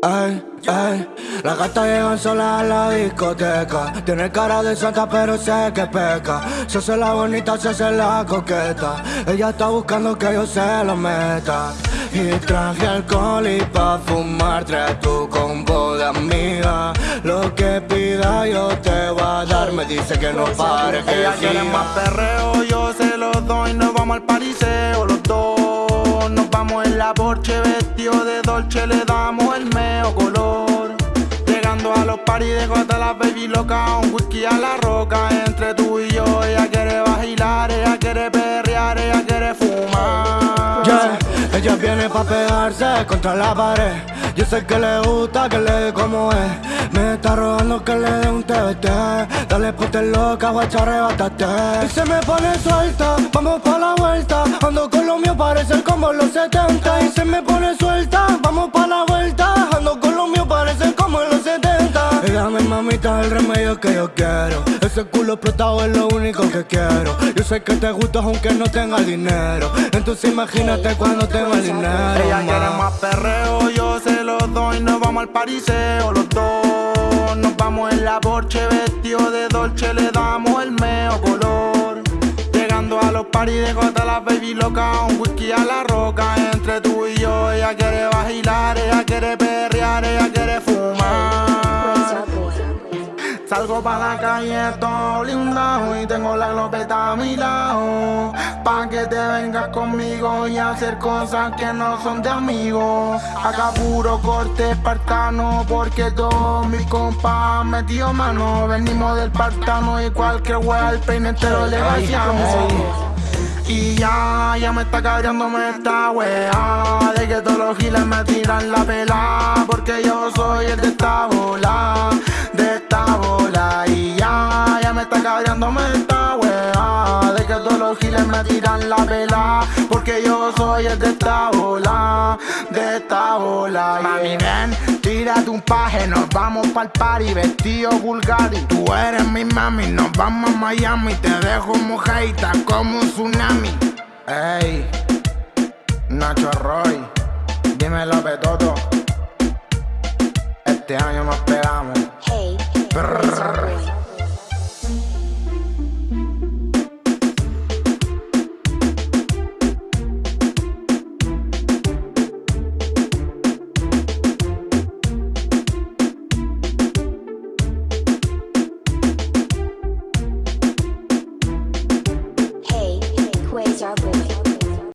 Ay, ay, las gatas llegan solas a la discoteca. Tiene cara de santa, pero sé que peca. Se hace la bonita, se hace la coqueta. Ella está buscando que yo se lo meta. Y traje alcohol y pa' fumar, trae tu combo de amiga. Lo que pida yo te voy a dar. Me dice que no pare, que Ella quiere más perreo, yo se lo doy. Nos vamos al pariseo los dos. La Porsche vestido de Dolce, le damos el meo color. Llegando a los paris dejo hasta la baby loca, un whisky a la roca. Entre tú y yo, ella quiere vacilar, ella quiere perrear, ella quiere fumar. Yeah, ella viene pa' pegarse contra la pared. Yo sé que le gusta que le dé como es. Me está rogando que le dé un TBT. Dale ponte loca, guacha, arrebátate. Y se me pone suelta, vamos pa' la vuelta. Ando con lo mío, parece como los 70. Se me pone suelta, vamos pa' la vuelta. Ando con lo mío, parece como los 70. Y dame mamita el remedio que yo quiero. Ese culo explotado es lo único que quiero. Yo sé que te gusta aunque no tenga dinero. Entonces imagínate cuando tenga el dinero. Ella quiere ma. más perreo, yo se lo doy. Nos vamos al pariseo los dos. Nos vamos en la Porsche vestido de Dolce, le damos el meo color. A paris dejo hasta la baby loca, un whisky a la roca. Entre tú y yo, ella quiere vacilar, ella quiere perrear, ella quiere fumar. Salgo pa' la calle todo blindado y tengo la glopeta a mi lado. Pa' que te vengas conmigo y hacer cosas que no son de amigos. Acá puro corte espartano porque todos mis compas metido mano. Venimos del partano y cualquier wea al peine entero le vaciamos y ya, ya me está cabreándome esta wea De que todos los giles me tiran la pela Porque yo soy el de esta bola De esta bola. Y ya, ya me está cabreándome me tiran la pela Porque yo soy el de esta bola De esta bola Mami ven, tírate un paje Nos vamos pa'l party vestido Bulgari Tú eres mi mami, nos vamos a Miami Te dejo mojadita como un tsunami. Ey, Nacho Roy, dímelo Petoto. Este año nos pegamos.